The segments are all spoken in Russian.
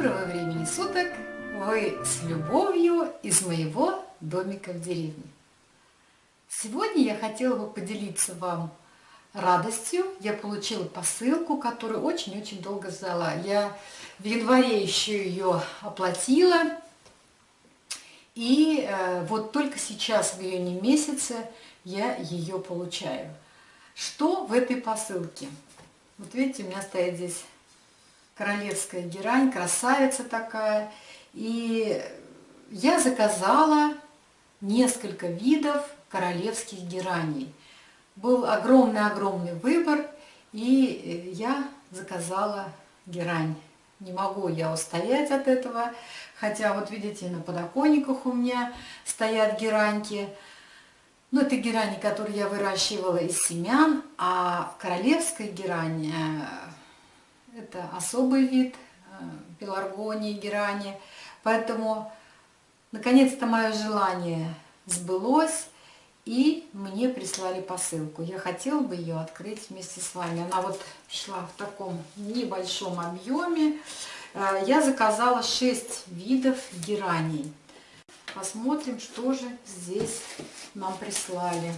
Доброго времени суток! Вы с любовью из моего домика в деревне. Сегодня я хотела бы поделиться вам радостью. Я получила посылку, которую очень-очень долго ждала. Я в январе еще ее оплатила. И э, вот только сейчас, в июне месяце, я ее получаю. Что в этой посылке? Вот видите, у меня стоит здесь королевская герань, красавица такая. И я заказала несколько видов королевских гераней. Был огромный-огромный выбор, и я заказала герань. Не могу я устоять от этого, хотя вот видите, на подоконниках у меня стоят гераньки. Но это герани, которые я выращивала из семян, а королевская герань э, это особый вид э, пеларгонии, герани. Поэтому, наконец-то, мое желание сбылось, и мне прислали посылку. Я хотела бы ее открыть вместе с вами. Она вот шла в таком небольшом объеме. Э, я заказала 6 видов гераний. Посмотрим, что же здесь нам прислали.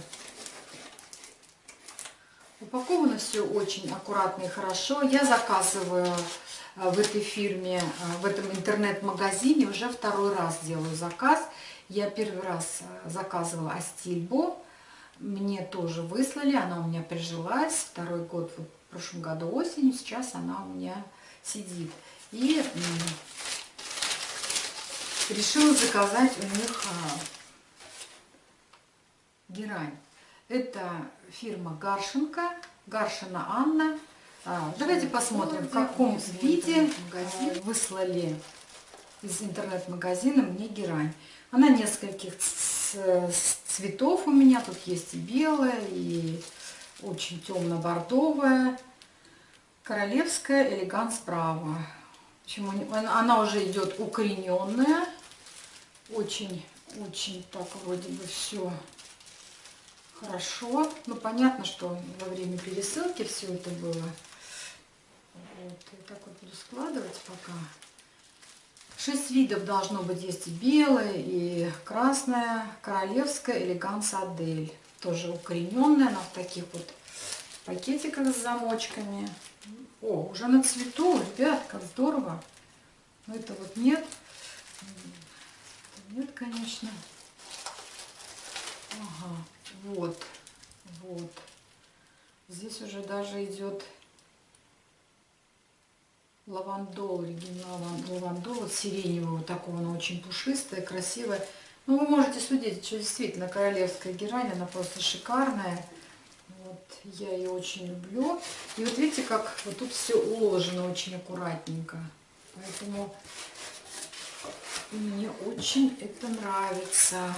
Упаковано все очень аккуратно и хорошо. Я заказываю э, в этой фирме, э, в этом интернет-магазине уже второй раз делаю заказ. Я первый раз э, заказывала Астильбо. Мне тоже выслали, она у меня прижилась. Второй год, вот в прошлом году осенью, сейчас она у меня сидит. И решила заказать у них герань. Это фирма Гаршенко, Гаршина Анна. А, давайте посмотрим, в каком виде выслали из интернет-магазина мне герань. Она нескольких цветов у меня. Тут есть и белая, и очень темно-бордовая. Королевская элеганс право. Почему она уже идет укорененная. Очень, очень так вроде бы все хорошо. Ну, понятно, что во время пересылки все это было. Вот, и так вот буду складывать пока. Шесть видов должно быть. Есть и белое, и красное, королевская, элеганс Адель. Тоже укорененная, она в таких вот пакетиках с замочками. О, уже на цвету, ребят, как здорово. Но это вот нет. Нет, конечно. Ага. Вот, вот. Здесь уже даже идет лавандол, оригинал лавандол, вот сиреневого такого, она очень пушистая, красивая. Ну, вы можете судить, что действительно королевская герань, она просто шикарная. Вот, я ее очень люблю. И вот видите, как вот тут все уложено очень аккуратненько. Поэтому мне очень это нравится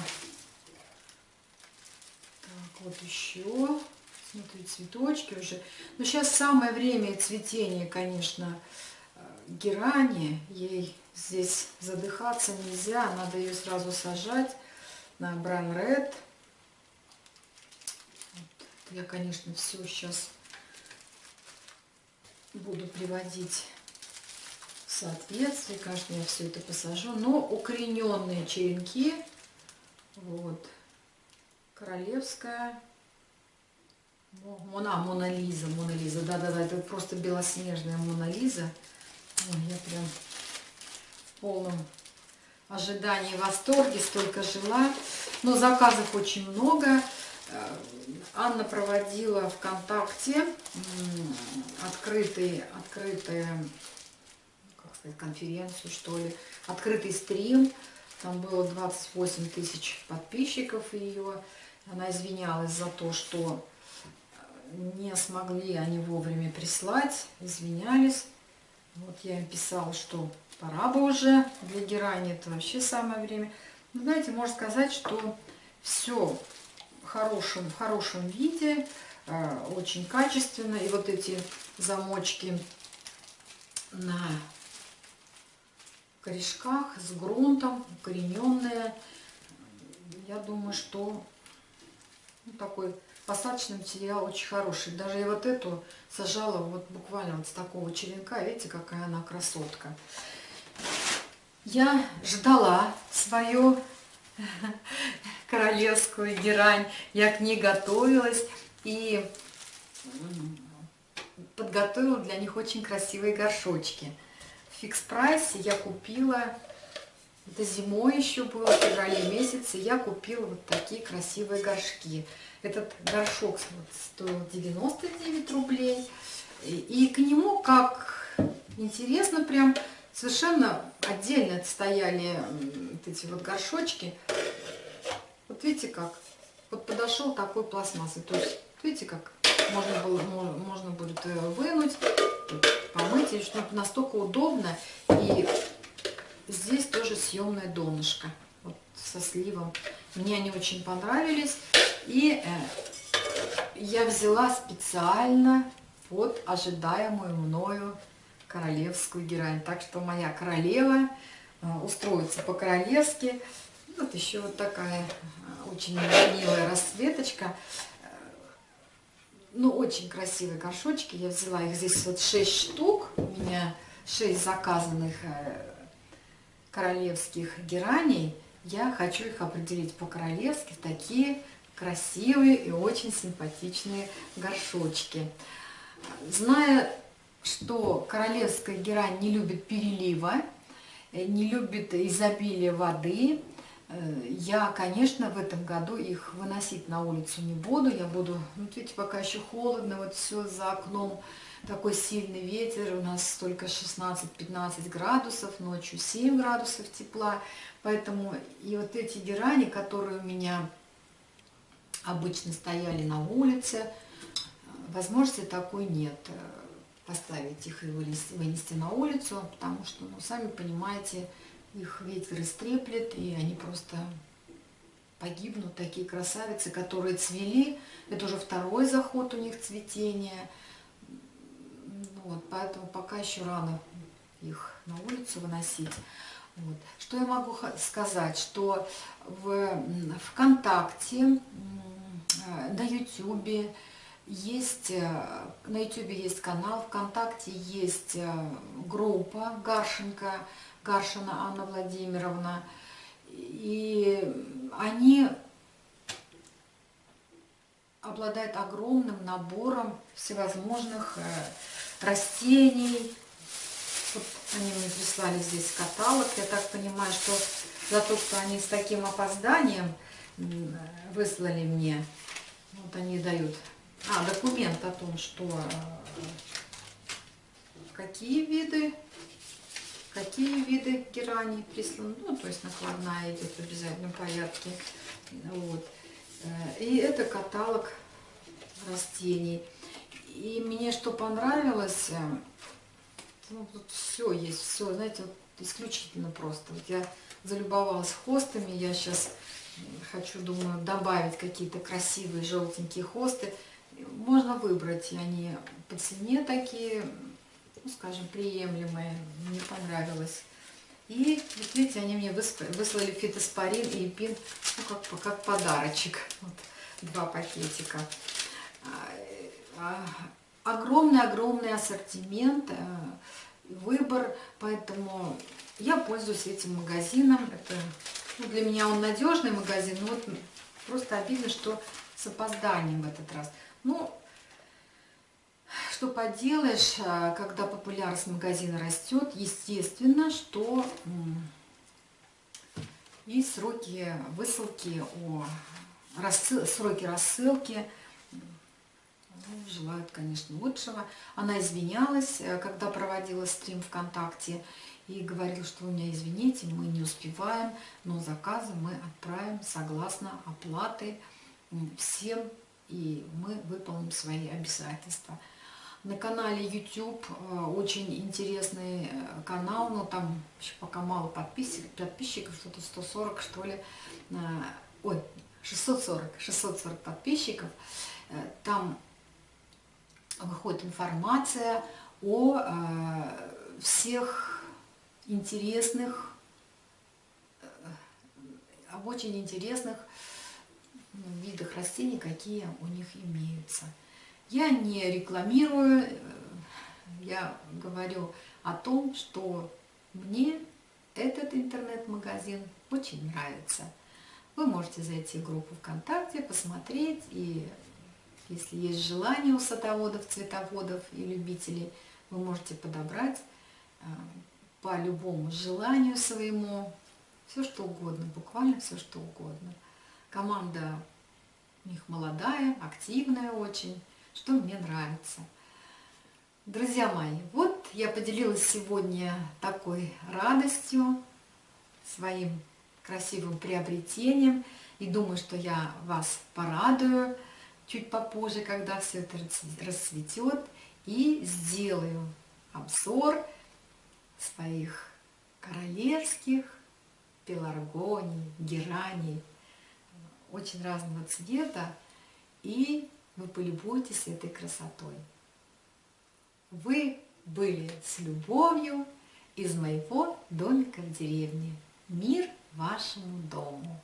вот еще. Смотри, цветочки уже. Но сейчас самое время цветения, конечно, э, герани. Ей здесь задыхаться нельзя. Надо ее сразу сажать на Бран Ред. Вот. Я, конечно, все сейчас буду приводить в соответствие. Конечно, я все это посажу. Но укорененные черенки. Вот королевская. Мона, Мона Лиза, Мона Лиза, да-да-да, это просто белоснежная Мона Лиза. Я прям в полном ожидании, восторге, столько жила. Но заказов очень много. Э, Анна проводила ВКонтакте открытый, открытая, как сказать, конференцию, что ли, открытый стрим. Там было 28 тысяч подписчиков ее. Она извинялась за то, что не смогли они вовремя прислать, извинялись. Вот я им писала, что пора бы уже для герани, это вообще самое время. Ну, знаете, можно сказать, что все в хорошем, в хорошем виде, э, очень качественно. И вот эти замочки на корешках с грунтом, укорененные. Я думаю, что ну, такой посадочный материал очень хороший. Даже я вот эту сажала вот буквально вот с такого черенка. Видите, какая она красотка. Я ждала свою королевскую герань, я к ней готовилась и подготовила для них очень красивые горшочки. В фикс-прайсе я купила, это зимой еще было, в феврале месяце, я купила вот такие красивые горшки. Этот горшок стоил 99 рублей. И к нему, как интересно, прям совершенно отдельно стояли вот эти вот горшочки. Вот видите как? Вот подошел такой пластмассой. То есть, видите как? Можно, было, можно будет э, вынуть, помыть. И настолько удобно. И здесь тоже съемное донышко. Вот со сливом. Мне они очень понравились. И э, я взяла специально под ожидаемую мною королевскую герань. Так что моя королева э, устроится по-королевски. Вот еще вот такая э, очень милая расцветочка. Ну, очень красивые горшочки. Я взяла их здесь вот 6 штук. У меня 6 заказанных королевских гераней. Я хочу их определить по-королевски в такие красивые и очень симпатичные горшочки. Зная, что королевская герань не любит перелива, э, не любит изобилия воды, э, я, конечно, в этом году их выносить на улицу не буду. Я буду, ну, видите, пока еще холодно, вот все за окном, такой сильный ветер, у нас только 16-15 градусов, ночью 7 градусов тепла. Поэтому и вот эти герани, которые у меня обычно стояли на улице, возможности такой нет э, поставить их и вынести, на улицу, потому что, ну, сами понимаете, их ветер истреплет, и они просто погибнут, такие красавицы, которые цвели. Это уже второй заход у них цветения. Вот, поэтому пока еще рано их на улицу выносить. Вот. Что я могу сказать, что в ВКонтакте, э, на Ютубе, есть, э, на YouTube есть канал, ВКонтакте есть э, группа Гаршенко, Гаршина Анна Владимировна. И они обладают огромным набором всевозможных растений. Вот они мне прислали здесь каталог. Я так понимаю, что за то, что они с таким опозданием выслали мне, вот они дают а, документ о том, что э, какие виды, какие виды герани присланы, ну, то есть накладная идет в обязательном порядке. Вот. Э, и это каталог растений. И мне что понравилось, э, ну, тут все есть, все, знаете, вот исключительно просто. Вот я залюбовалась хостами, я сейчас хочу, думаю, добавить какие-то красивые желтенькие хосты можно выбрать, они по цене такие, ну, скажем, приемлемые, мне понравилось. И, вот видите, они мне выслали фитоспорин и пин, ну, как, как подарочек. Вот, два пакетика. Огромный-огромный а, ассортимент, э, выбор, поэтому я пользуюсь этим магазином. Это, ну, для меня он надежный магазин, но вот просто обидно, что с опозданием в этот раз. Ну, что поделаешь, а, когда популярность магазина растет, естественно, что и сроки высылки, о, рассыл, сроки рассылки ну, желают, конечно, лучшего. Она извинялась, э, когда проводила стрим ВКонтакте, и говорила, что у меня, извините, мы не успеваем, но заказы мы отправим согласно оплаты всем и мы выполним свои обязательства. На канале YouTube э, очень интересный э, канал, но там еще пока мало подписчиков, подписчиков что-то 140 что ли, ой, 640, 640 подписчиков. Там выходит информация о всех интересных, об очень интересных видах растений, какие у них имеются. Я не рекламирую, э, я говорю о том, что мне этот интернет-магазин очень нравится. Вы можете зайти в группу ВКонтакте, посмотреть, и если есть желание у садоводов, цветоводов и любителей, вы можете подобрать а, по любому желанию своему все что угодно, буквально все что угодно. Команда у них молодая, активная очень, что мне нравится. Друзья мои, вот я поделилась сегодня такой радостью, своим красивым приобретением. И думаю, что я вас порадую чуть попозже, когда все это расцветет. И сделаю обзор своих королевских пеларгоний, гераний, очень разного цвета. И вы полюбуйтесь этой красотой. Вы были с любовью из моего домика в деревне. Мир вашему дому.